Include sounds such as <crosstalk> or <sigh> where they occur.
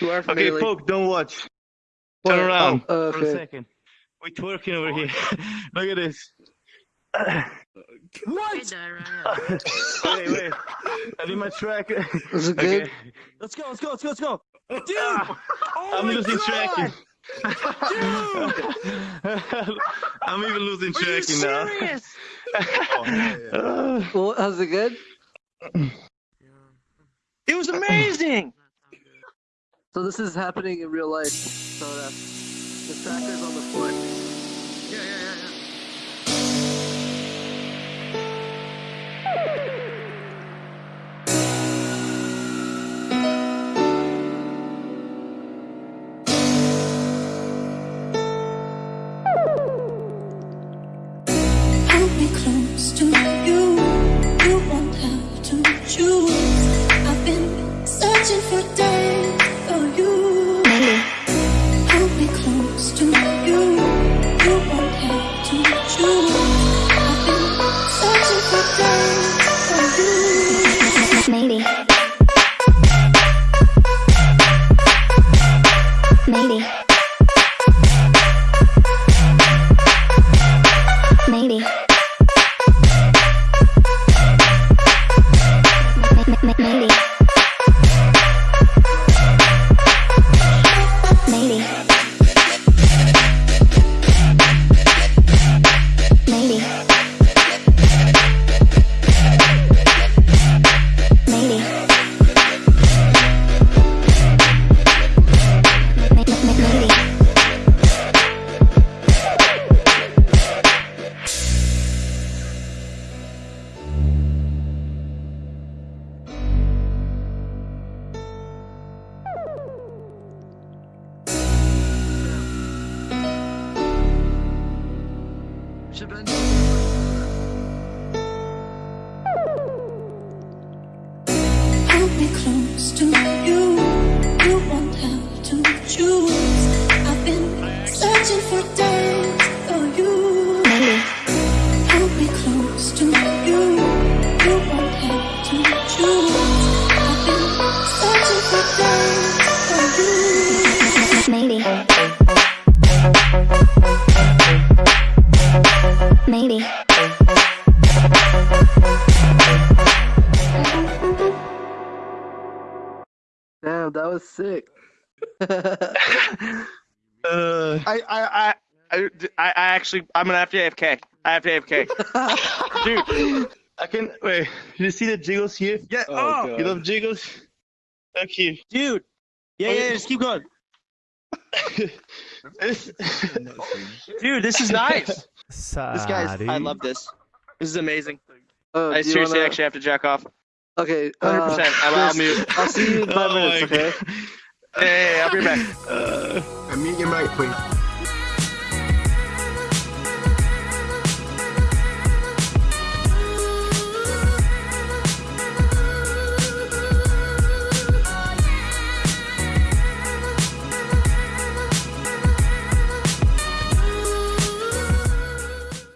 You are Okay, familiar. Poke, don't watch. What? Turn around Oh, for a second. We're twerking over here. <laughs> Look at this. What? wait, <laughs> wait. I need my track. Is it good? Okay. Let's go, let's go, let's go, let's go. Dude! Ah, Oh I'm my losing God! track. <laughs> I'm even losing Are you track now. serious? Uh, Well, how's it good? It was amazing! So this is happening in real life. So uh, the tracker's on the foot. Yeah, yeah, yeah, yeah. Hold me close to you. You won't have to choose. I've been searching for to you. Hold me close to you. You won't have to choose. I've been searching for days for you. Hold me close to you. You Maybe. Damn, that was sick. <laughs> uh, I, I, I, I, I actually, I'm gonna have to AFK. I have to AFK. <laughs> dude, I can wait. You see the jiggles here? Yeah, Oh, oh, You love jiggles? Look here. dude. Yeah, yeah, yeah, just keep going. <laughs> Dude, this is nice. This Sorry. guy's, I love this. This is amazing. Oh, I seriously wanna- actually have to jack off. Okay. 100%. Uh, I'm, I'll mute. I'll see you in five <laughs> Oh my minutes. Okay. Hey, hey, I'll be back. <laughs> Uh, Mute your mic, please.